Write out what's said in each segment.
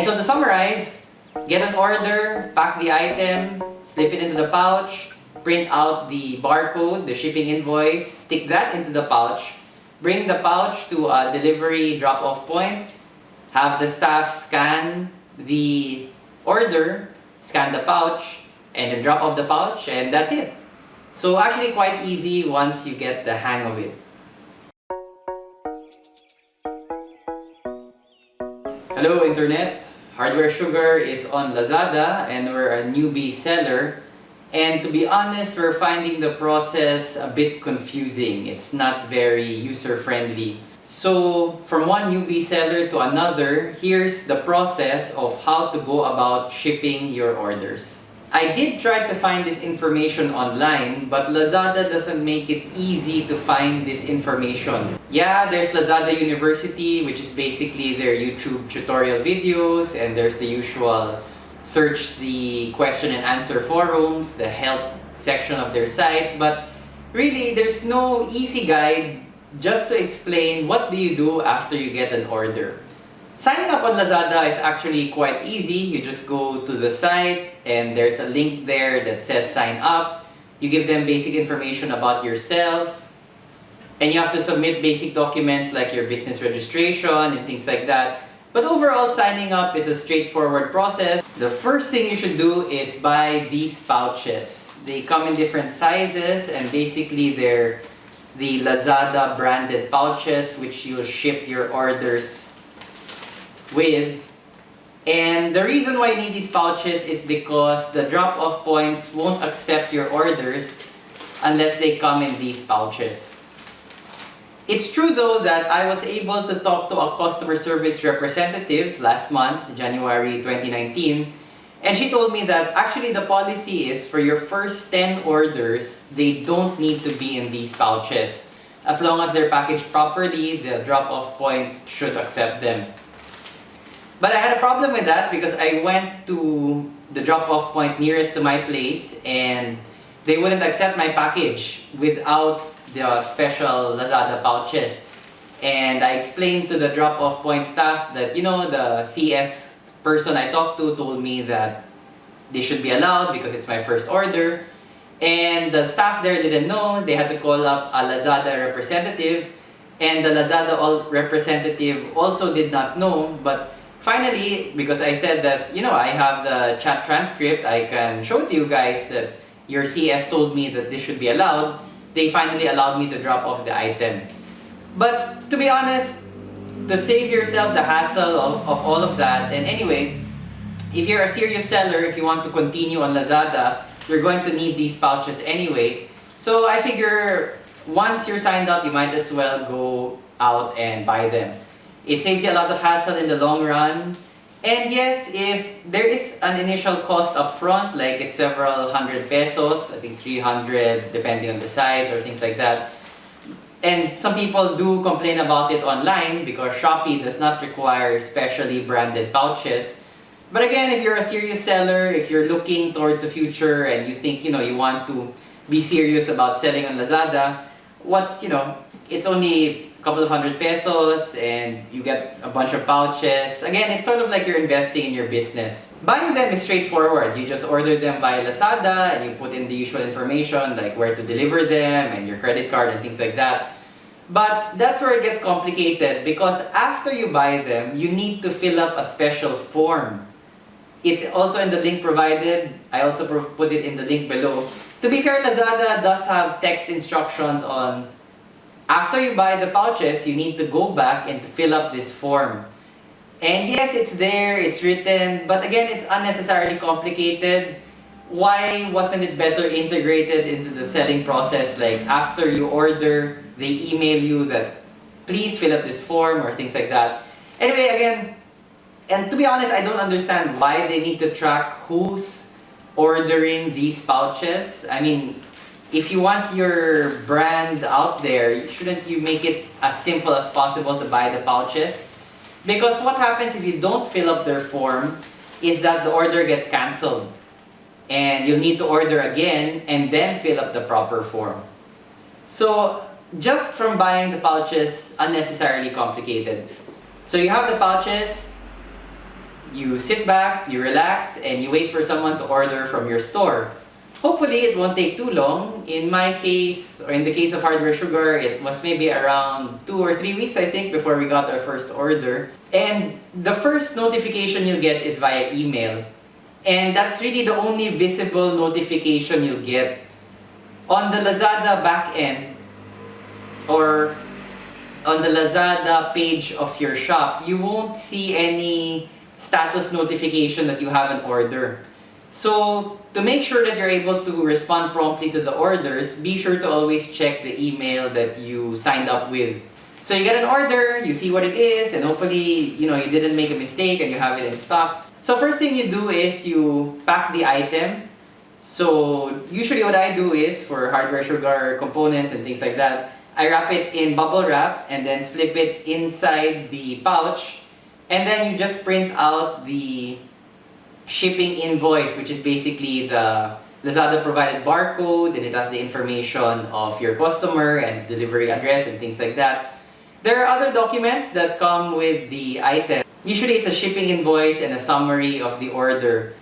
And so to summarize, get an order, pack the item, slip it into the pouch, print out the barcode, the shipping invoice, stick that into the pouch, bring the pouch to a delivery drop-off point, have the staff scan the order, scan the pouch, and then drop off the pouch, and that's it. So actually quite easy once you get the hang of it. Hello Internet! Hardware Sugar is on Lazada and we're a newbie seller. And to be honest, we're finding the process a bit confusing. It's not very user-friendly. So from one newbie seller to another, here's the process of how to go about shipping your orders. I did try to find this information online, but Lazada doesn't make it easy to find this information. Yeah, there's Lazada University, which is basically their YouTube tutorial videos, and there's the usual search the question and answer forums, the help section of their site, but really there's no easy guide just to explain what do you do after you get an order. Signing up on Lazada is actually quite easy. You just go to the site and there's a link there that says sign up. You give them basic information about yourself and you have to submit basic documents like your business registration and things like that. But overall, signing up is a straightforward process. The first thing you should do is buy these pouches. They come in different sizes and basically they're the Lazada branded pouches which you'll ship your orders with. And the reason why you need these pouches is because the drop-off points won't accept your orders unless they come in these pouches. It's true though that I was able to talk to a customer service representative last month, January 2019, and she told me that actually the policy is for your first 10 orders, they don't need to be in these pouches. As long as they're packaged properly, the drop-off points should accept them. But I had a problem with that because I went to the drop-off point nearest to my place and they wouldn't accept my package without the special Lazada pouches. And I explained to the drop-off point staff that, you know, the CS person I talked to told me that they should be allowed because it's my first order. And the staff there didn't know. They had to call up a Lazada representative. And the Lazada representative also did not know. But Finally, because I said that, you know, I have the chat transcript, I can show to you guys that your CS told me that this should be allowed, they finally allowed me to drop off the item. But to be honest, to save yourself the hassle of, of all of that, and anyway, if you're a serious seller, if you want to continue on Lazada, you're going to need these pouches anyway. So I figure once you're signed up, you might as well go out and buy them. It saves you a lot of hassle in the long run. And yes, if there is an initial cost up front, like it's several hundred pesos, I think 300 depending on the size or things like that. And some people do complain about it online because Shopee does not require specially branded pouches. But again, if you're a serious seller, if you're looking towards the future and you think, you know, you want to be serious about selling on Lazada, what's, you know, it's only couple of hundred pesos and you get a bunch of pouches. Again, it's sort of like you're investing in your business. Buying them is straightforward. You just order them via Lazada and you put in the usual information like where to deliver them and your credit card and things like that. But that's where it gets complicated because after you buy them, you need to fill up a special form. It's also in the link provided. I also put it in the link below. To be fair, Lazada does have text instructions on after you buy the pouches, you need to go back and to fill up this form. And yes, it's there, it's written, but again, it's unnecessarily complicated. Why wasn't it better integrated into the selling process? Like after you order, they email you that please fill up this form or things like that. Anyway, again, and to be honest, I don't understand why they need to track who's ordering these pouches. I mean, if you want your brand out there, shouldn't you make it as simple as possible to buy the pouches? Because what happens if you don't fill up their form is that the order gets cancelled. And you'll need to order again and then fill up the proper form. So just from buying the pouches, unnecessarily complicated. So you have the pouches, you sit back, you relax, and you wait for someone to order from your store. Hopefully, it won't take too long. In my case, or in the case of Hardware Sugar, it was maybe around two or three weeks, I think, before we got our first order. And the first notification you'll get is via email. And that's really the only visible notification you'll get. On the Lazada backend, or on the Lazada page of your shop, you won't see any status notification that you have an order. So, to make sure that you're able to respond promptly to the orders, be sure to always check the email that you signed up with. So you get an order, you see what it is, and hopefully, you know, you didn't make a mistake and you have it in stock. So first thing you do is you pack the item. So usually what I do is for hardware sugar components and things like that, I wrap it in bubble wrap and then slip it inside the pouch and then you just print out the shipping invoice which is basically the Lazada provided barcode and it has the information of your customer and delivery address and things like that. There are other documents that come with the item. Usually it's a shipping invoice and a summary of the order.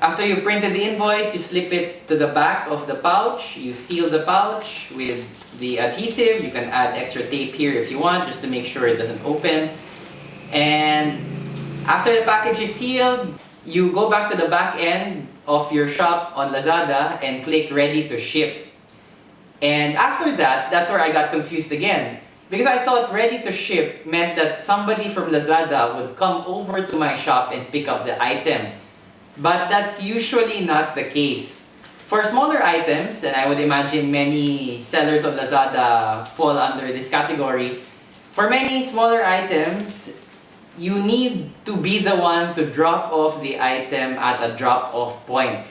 After you've printed the invoice, you slip it to the back of the pouch. You seal the pouch with the adhesive. You can add extra tape here if you want, just to make sure it doesn't open. And after the package is sealed, you go back to the back end of your shop on Lazada and click ready to ship. And after that, that's where I got confused again. Because I thought ready to ship meant that somebody from Lazada would come over to my shop and pick up the item. But that's usually not the case. For smaller items, and I would imagine many sellers of Lazada fall under this category, for many smaller items, you need to be the one to drop off the item at a drop-off point.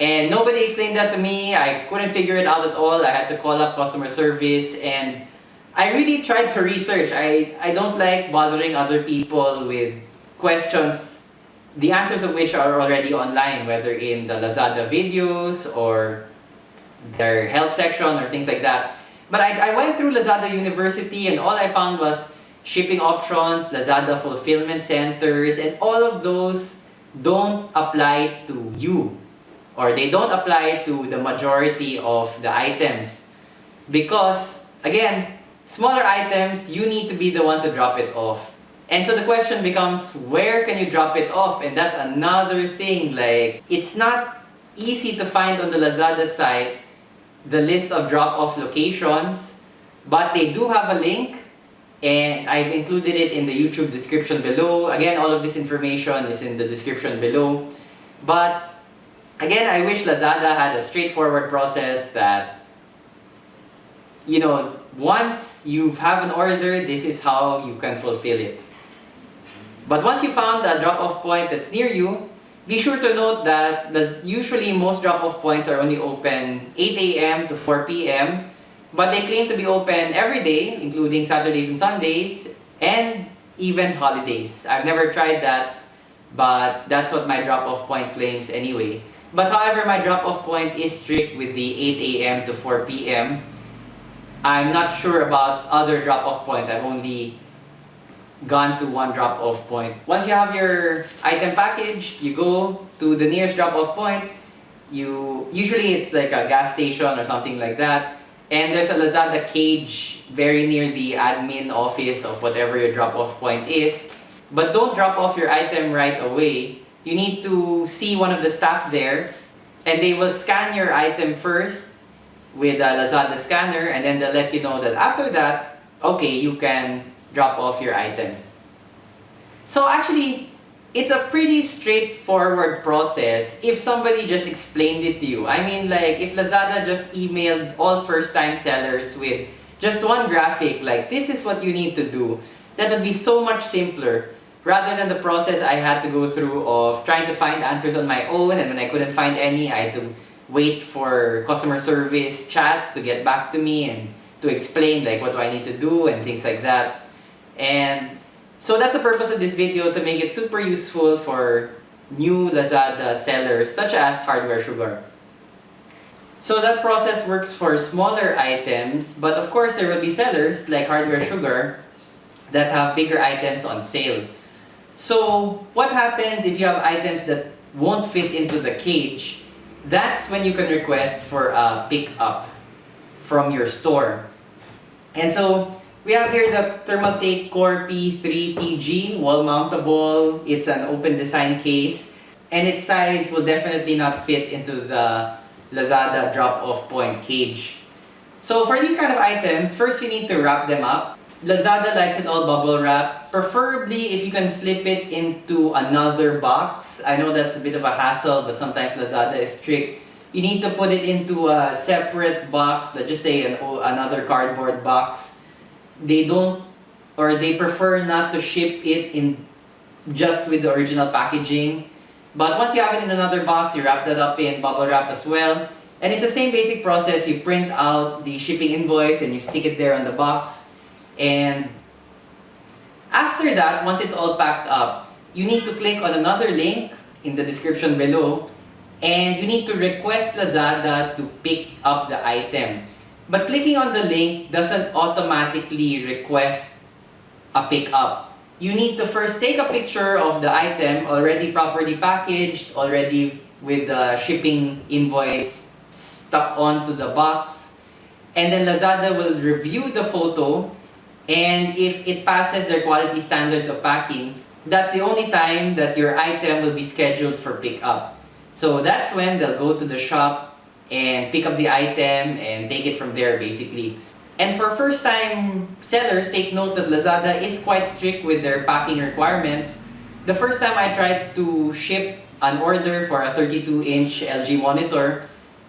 And nobody explained that to me. I couldn't figure it out at all. I had to call up customer service and I really tried to research. I, I don't like bothering other people with questions, the answers of which are already online, whether in the Lazada videos or their help section or things like that. But I, I went through Lazada University and all I found was shipping options, Lazada fulfillment centers, and all of those don't apply to you or they don't apply to the majority of the items because again Smaller items, you need to be the one to drop it off. And so the question becomes, where can you drop it off? And that's another thing, like, it's not easy to find on the Lazada site the list of drop-off locations, but they do have a link and I've included it in the YouTube description below. Again, all of this information is in the description below. But again, I wish Lazada had a straightforward process that, you know, once you have an order, this is how you can fulfill it. But once you found a drop-off point that's near you, be sure to note that usually most drop-off points are only open 8 a.m. to 4 p.m. But they claim to be open every day, including Saturdays and Sundays, and even holidays. I've never tried that, but that's what my drop-off point claims anyway. But however, my drop-off point is strict with the 8 a.m. to 4 p.m. I'm not sure about other drop-off points. I've only gone to one drop-off point. Once you have your item package, you go to the nearest drop-off point. You Usually it's like a gas station or something like that. And there's a Lazada cage very near the admin office of whatever your drop-off point is. But don't drop off your item right away. You need to see one of the staff there and they will scan your item first with a Lazada scanner and then they'll let you know that after that, okay, you can drop off your item. So actually, it's a pretty straightforward process if somebody just explained it to you. I mean like if Lazada just emailed all first-time sellers with just one graphic like this is what you need to do, that would be so much simpler rather than the process I had to go through of trying to find answers on my own and when I couldn't find any, I had to wait for customer service chat to get back to me and to explain like what do I need to do and things like that. And so that's the purpose of this video to make it super useful for new Lazada sellers such as Hardware Sugar. So that process works for smaller items, but of course there will be sellers like Hardware Sugar that have bigger items on sale. So what happens if you have items that won't fit into the cage? That's when you can request for a pickup from your store. And so we have here the Thermaltake Core P3TG wall mountable. It's an open design case and its size will definitely not fit into the Lazada drop-off point cage. So for these kind of items, first you need to wrap them up. Lazada likes it all bubble wrap. Preferably if you can slip it into another box. I know that's a bit of a hassle, but sometimes Lazada is strict. You need to put it into a separate box, let's just say an, another cardboard box. They don't, or they prefer not to ship it in just with the original packaging. But once you have it in another box, you wrap that up in bubble wrap as well. And it's the same basic process. You print out the shipping invoice and you stick it there on the box. And after that, once it's all packed up, you need to click on another link in the description below and you need to request Lazada to pick up the item. But clicking on the link doesn't automatically request a pickup. You need to first take a picture of the item already properly packaged, already with the shipping invoice stuck onto the box. And then Lazada will review the photo and if it passes their quality standards of packing, that's the only time that your item will be scheduled for pickup. So that's when they'll go to the shop and pick up the item and take it from there basically. And for first-time sellers, take note that Lazada is quite strict with their packing requirements. The first time I tried to ship an order for a 32-inch LG monitor,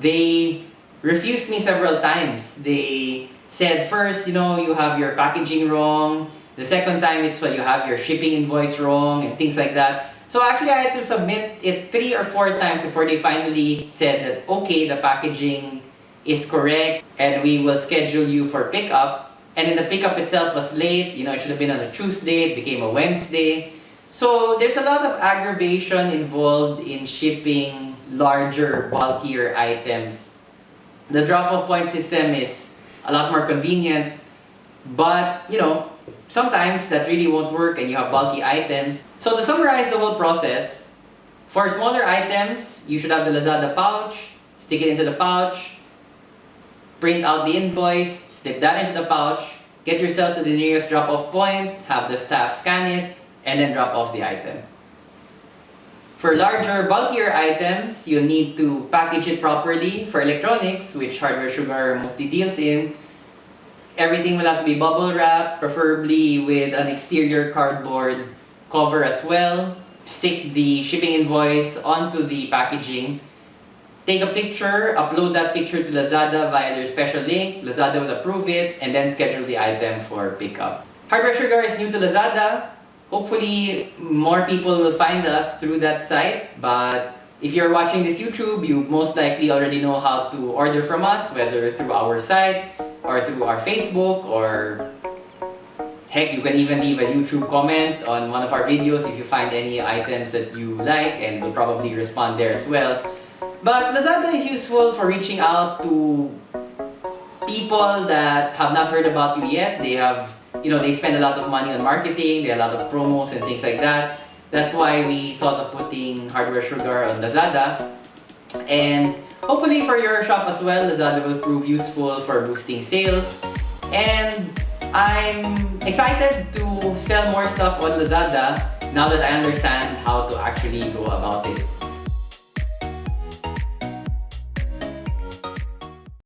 they refused me several times. They said first, you know, you have your packaging wrong. The second time, it's when you have your shipping invoice wrong and things like that. So actually, I had to submit it three or four times before they finally said that, okay, the packaging is correct and we will schedule you for pickup. And then the pickup itself was late. You know, it should have been on a Tuesday. It became a Wednesday. So there's a lot of aggravation involved in shipping larger, bulkier items. The drop-off point system is a lot more convenient. But, you know, sometimes that really won't work and you have bulky items. So to summarize the whole process, for smaller items, you should have the Lazada pouch, stick it into the pouch, print out the invoice, stick that into the pouch, get yourself to the nearest drop-off point, have the staff scan it, and then drop off the item. For larger, bulkier items, you need to package it properly. For electronics, which Hardware Sugar mostly deals in, everything will have to be bubble wrap, preferably with an exterior cardboard cover as well. Stick the shipping invoice onto the packaging. Take a picture, upload that picture to Lazada via their special link. Lazada will approve it and then schedule the item for pickup. Hardware Sugar is new to Lazada. Hopefully, more people will find us through that site. But if you're watching this YouTube, you most likely already know how to order from us, whether through our site or through our Facebook or heck, you can even leave a YouTube comment on one of our videos if you find any items that you like and we'll probably respond there as well. But Lazada is useful for reaching out to people that have not heard about you yet. They have you know, they spend a lot of money on marketing, they have a lot of promos and things like that. That's why we thought of putting Hardware Sugar on Lazada. And hopefully for your shop as well, Lazada will prove useful for boosting sales. And I'm excited to sell more stuff on Lazada now that I understand how to actually go about it.